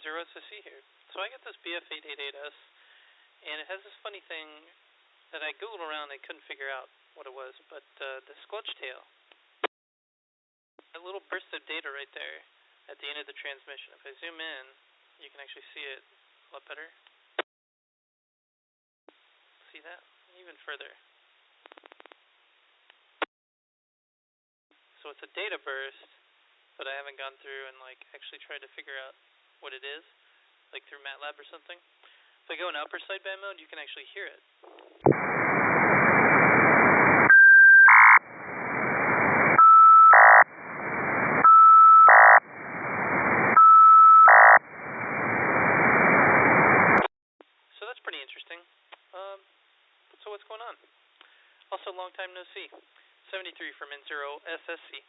N0 SSC here. So I got this BF888S, and it has this funny thing that I googled around and I couldn't figure out what it was, but uh, the squelch tail, that little burst of data right there at the end of the transmission. If I zoom in, you can actually see it a lot better. See that? Even further. So it's a data burst, but I haven't gone through and like actually tried to figure out what it is, like through MATLAB or something. If I go in upper sideband mode, you can actually hear it. So that's pretty interesting. Um, so what's going on? Also, long time no see. 73 from N0 SSC.